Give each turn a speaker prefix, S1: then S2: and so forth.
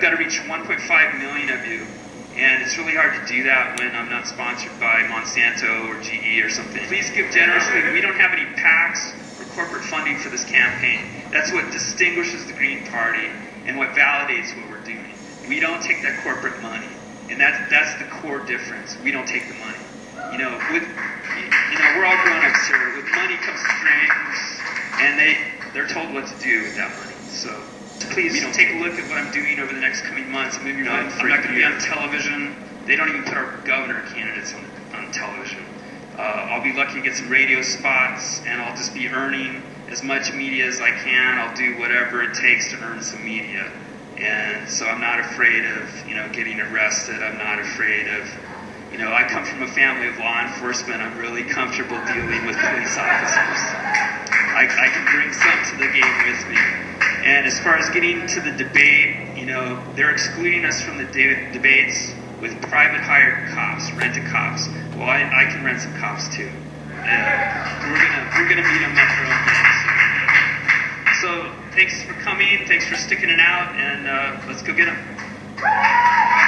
S1: I've got to reach 1.5 million of you. And it's really hard to do that when I'm not sponsored by Monsanto or GE or something. Please give generously. We don't have any PACs or corporate funding for this campaign. That's what distinguishes the Green Party and what validates what we're doing. We don't take that corporate money. And that's, that's the core difference. We don't take the money. You know, with, you know, we're all grown-ups here. With money comes strings, and they, they're told what to do with that money. So please take a look at what I'm doing over the next coming months. I'm, you know, I'm not going to be on television. They don't even put our governor candidates on, on television. Uh, I'll be lucky to get some radio spots, and I'll just be earning as much media as I can. I'll do whatever it takes to earn some media. And so I'm not afraid of, you know, getting arrested. I'm not afraid of, you know, I come from a family of law enforcement. I'm really comfortable dealing with police officers. I, I can bring some to the game with me. And as far as getting to the debate, you know, they're excluding us from the de- debates with private hired cops, rented cops. Well, I, I can rent some cops too. And we're gonna we're gonna meet them at their own pace. So thanks for coming. Thanks for sticking it out, and uh, let's go get them.